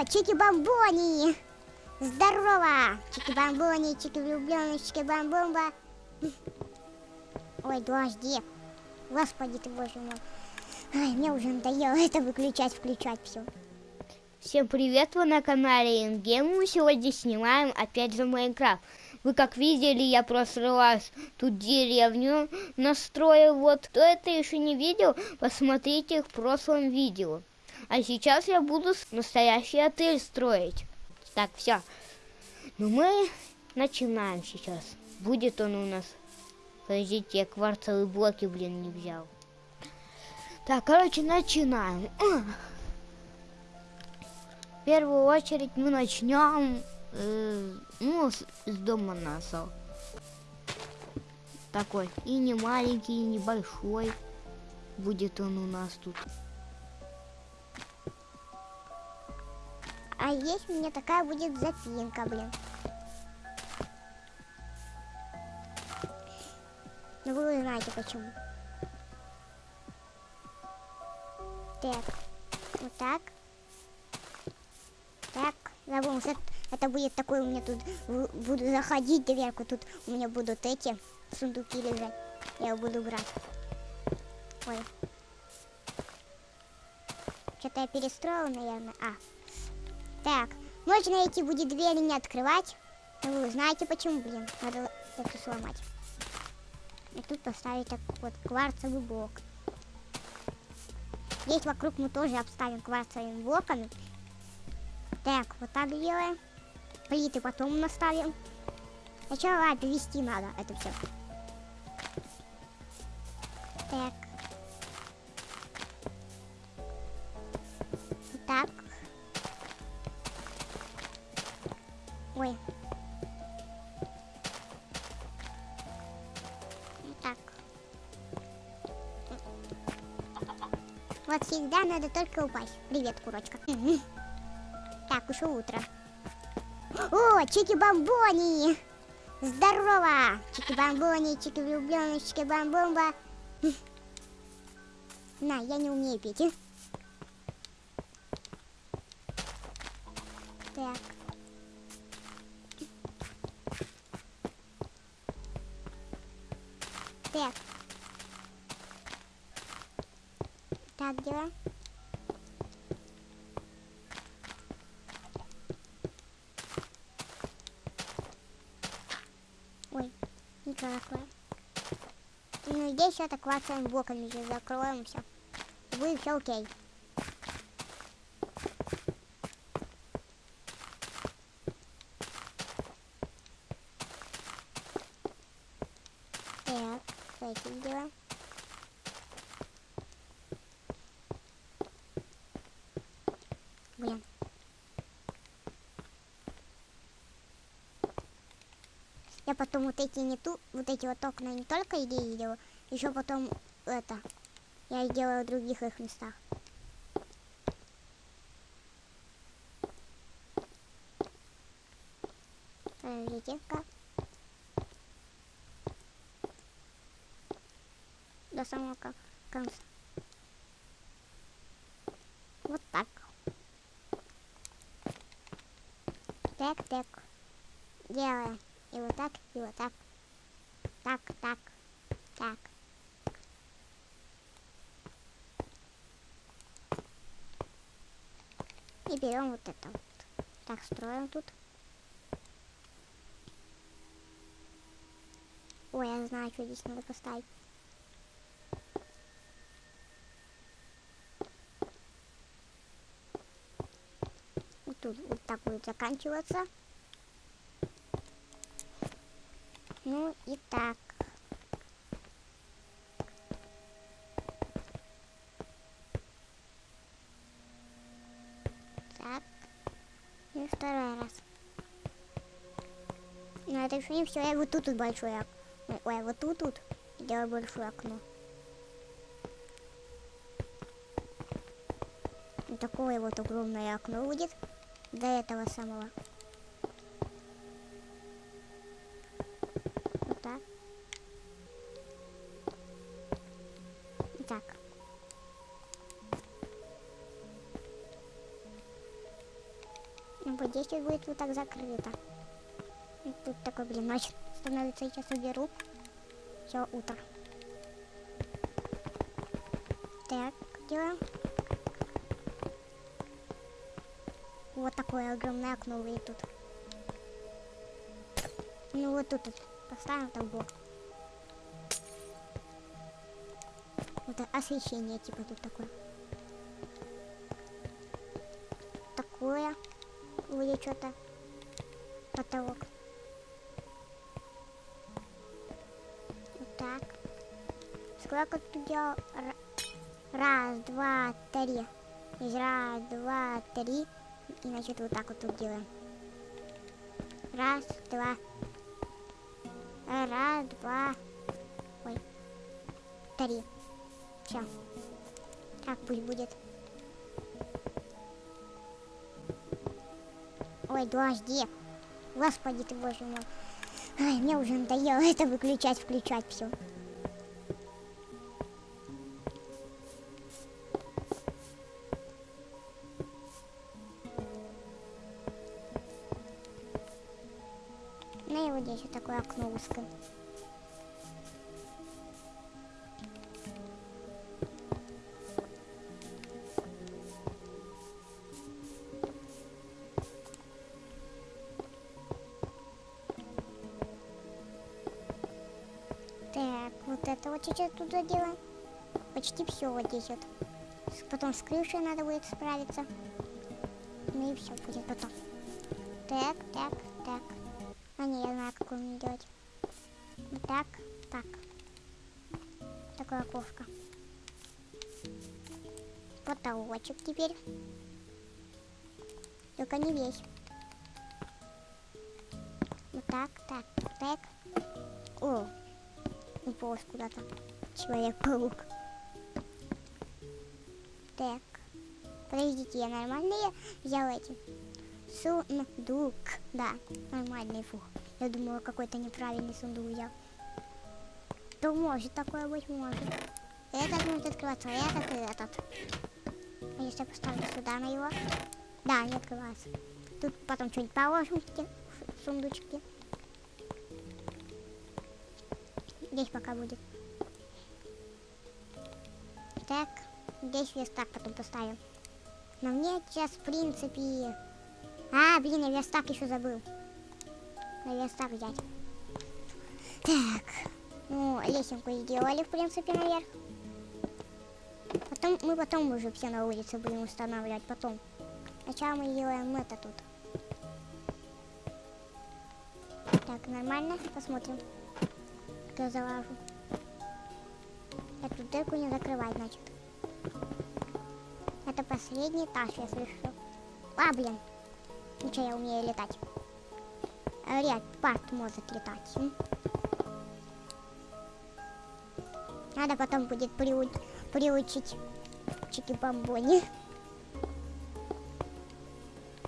О, чики-бомбони! Здорово! Чики-бомбони, чики-влюбленные, чики-бомбомба. Ой, подожди. Господи ты, боже мой. Ай, мне уже надоело это выключать, включать все. Всем привет, вы на канале Ингем. Мы сегодня снимаем опять же Майнкрафт. Вы как видели, я просто раз тут деревню настроил. Вот кто это еще не видел, посмотрите в прошлом видео. А сейчас я буду настоящий отель строить. Так, все. Ну мы начинаем сейчас. Будет он у нас. Подождите, я кварцевые блоки, блин, не взял. Так, короче, начинаем. В первую очередь мы начнем э, ну, с, с дома насал. Такой. И не маленький, и не большой. Будет он у нас тут. А есть у меня такая будет запинка, блин. Ну вы знаете почему. Так. Вот так. Так. Забыл, это, будет такой у меня тут. Буду заходить дверку. Тут у меня будут эти сундуки лежать. Я буду брать. Ой. Что-то я перестроила, наверное. А. Так. Можно эти будет двери не открывать. Вы знаете почему, блин. Надо это сломать. И тут поставить так вот кварцевый блок. Здесь вокруг мы тоже обставим кварцевыми блоками. Так, вот так делаем. Плиты потом наставим. Сначала перевести надо это все. Так. Вот всегда надо только упасть. Привет, курочка. Так, уже утро. О, чики-бомбони! Здорово! Чики-бомбони, чики-влюбленные, чики-бомбомба. На, я не умею петь. Так. Дела. Ой, ничего такое. Ну, здесь все так блоками закроем все. Будет все окей. Так, с этим делаем. Блин. Я потом вот эти не ту, вот эти вот окна не только идеи делаю, еще потом это, я и делаю в других их местах. Подождите, как? До самого кон- конца. Вот так. Так, так. Делаем. И вот так, и вот так. Так, так, так. И берем вот это вот. Так, строим тут. Ой, я знаю, что здесь надо поставить. Вот тут вот так будет заканчиваться. Ну и так. Так. И второй раз. Но это еще не все. Я вот тут, тут большое окно. Ой, вот тут тут делаю большое окно. И такое вот огромное окно будет. До этого самого. Вот здесь будет вот так закрыто. И тут такой, блин, ночь становится. Сейчас уберу. Все, утро. Так, делаем. Вот такое огромное окно выйдет тут. Ну вот тут вот поставим табор. Вот освещение типа тут такое. Такое. Будет что-то. Потолок. Вот так. Сколько тут делал? Ра- Раз, два, три. Раз, два, три. И значит вот так вот тут делаем. Раз, два. Раз, два. Ой. Три. Все. Так пусть будет. Ой, дожди. Господи ты, боже мой. Ай, мне уже надоело это выключать, включать все. Ну и вот здесь вот такое окно узкое. Так, вот это вот сейчас тут заделаем. Почти все вот здесь вот. Потом с крышей надо будет справиться. Ну и все будет потом. Так, так, так. А не, я знаю, какую мне делать. Вот так, так. Такое окошко. Потолочек теперь. Только не весь. Вот так, так, так. О, уполз куда-то. Человек-паук. Так. Подождите, я нормальные взял эти? Сундук. Да, нормальный фух. Я думала, какой-то неправильный сундук взял. То может такое быть, может. Этот может открываться, а этот и этот. А если я поставлю сюда на его? Да, не открывается. Тут потом что-нибудь положим в те Здесь пока будет. Так, здесь верстак потом поставим. Но мне сейчас, в принципе... А, блин, я верстак еще забыл. На верстак взять. Так, ну, лесенку сделали, в принципе, наверх. Потом, мы потом уже все на улице будем устанавливать, потом. Сначала мы делаем это тут. Так, нормально, посмотрим. Как Я залажу. Эту дырку не закрывать, значит. Это последний этаж, если что. А, блин. Ничего, я умею летать. Ряд парт может летать. Надо потом будет приу- приучить чики-бомбони.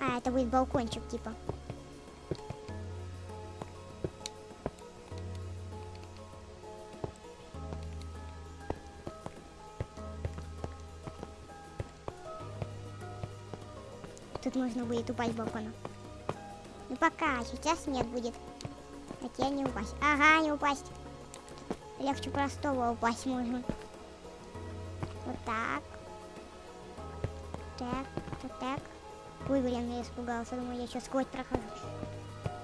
А, это будет балкончик, типа. Тут можно будет упасть балкона. Ну пока, сейчас нет будет. Хотя не упасть. Ага, не упасть. Легче простого упасть можно. Вот так. Так, так, так. Ой, блин, я испугался. Думаю, я сейчас сквозь прохожу.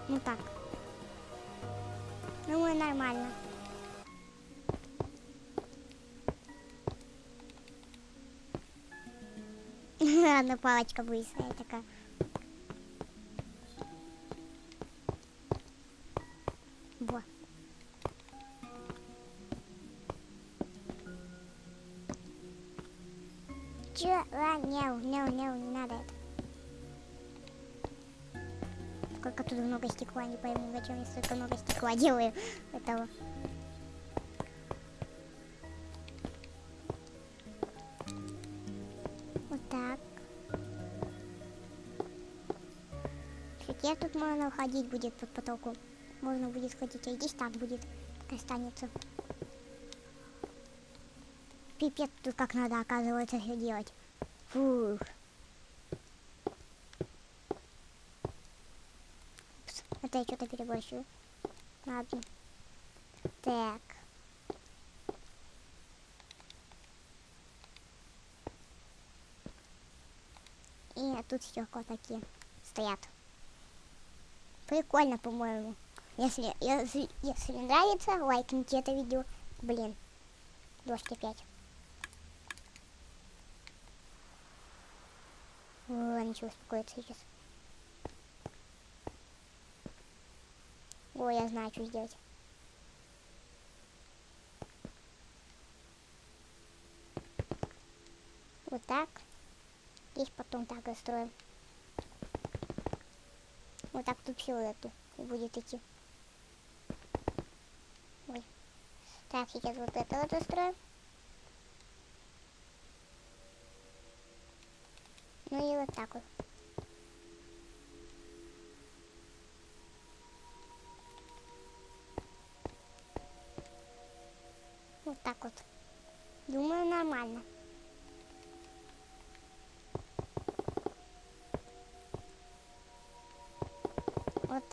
Ну так. Думаю, нормально. Одна палочка быстрая такая. Во. Чё? А, не, не, не, не надо это. Сколько тут много стекла, не пойму, зачем я столько много стекла делаю этого. Теперь тут можно ходить будет под потолком. Можно будет сходить, а здесь так будет останется. Пипец, тут как надо, оказывается, все делать. Фух. это я что-то переборщиваю. Ладно. Так. И тут стекла такие стоят. Прикольно, по-моему. Если, если, если нравится, лайкните это видео. Блин, дождь опять. О, ничего, успокоиться сейчас. О, я знаю, что сделать. Вот так. Здесь потом так настроим. Вот так всю эту и будет идти. Ой. Так, сейчас вот это вот устроим. Ну и вот так вот. Вот так вот. Думаю, нормально.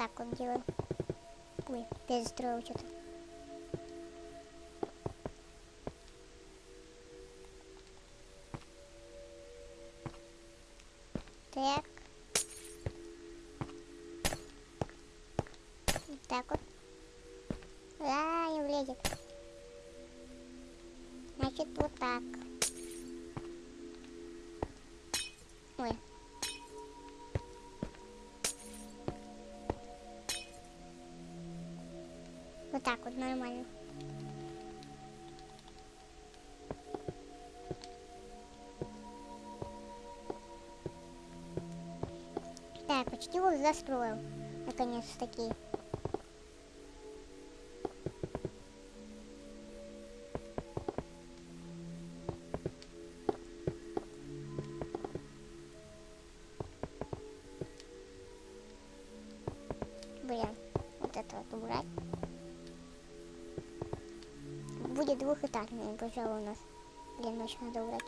Так вот делаем. Ой, перестроил что-то. Так. Вот так вот. А, не влезет. Значит, вот так. Ой. Нормально. Так, почти вот застроил. Наконец-таки. Пожалуй, у нас. Блин, очень надо убрать.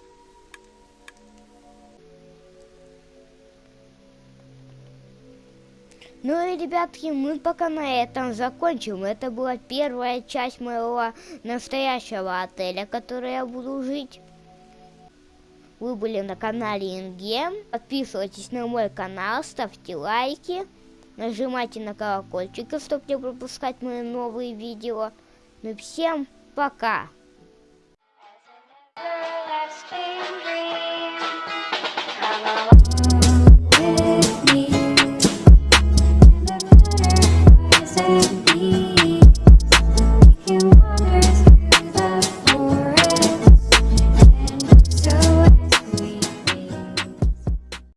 Ну и, ребятки, мы пока на этом закончим. Это была первая часть моего настоящего отеля, который я буду жить. Вы были на канале Ингем. Подписывайтесь на мой канал, ставьте лайки, нажимайте на колокольчик, чтобы не пропускать мои новые видео. Ну и всем пока! space.